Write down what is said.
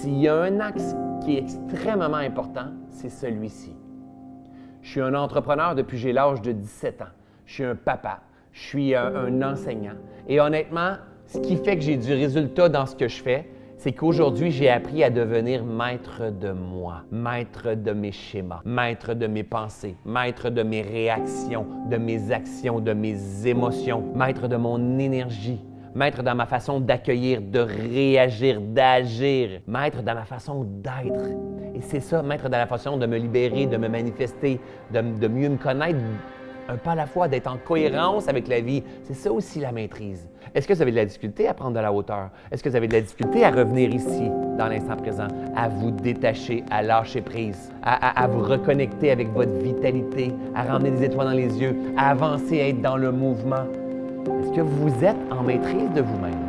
s'il y a un axe qui est extrêmement important, c'est celui-ci. Je suis un entrepreneur depuis j'ai l'âge de 17 ans. Je suis un papa. Je suis un, un enseignant. Et honnêtement, ce qui fait que j'ai du résultat dans ce que je fais, c'est qu'aujourd'hui, j'ai appris à devenir maître de moi, maître de mes schémas, maître de mes pensées, maître de mes réactions, de mes actions, de mes émotions, maître de mon énergie, maître dans ma façon d'accueillir, de réagir, d'agir, maître dans ma façon d'être. Et c'est ça, maître dans la façon de me libérer, de me manifester, de, mieux me connaître, un pas à la fois, d'être en cohérence avec la vie. C'est ça aussi la maîtrise. Est-ce que vous avez de la difficulté à prendre de la hauteur? Est-ce que vous avez de la difficulté à revenir ici, dans l'instant présent, à vous détacher, à lâcher prise, à, vous reconnecter avec votre vitalité, à ramener des étoiles dans les yeux, à avancer, à être dans le mouvement? Est-ce que vous êtes en maîtrise de vous-même?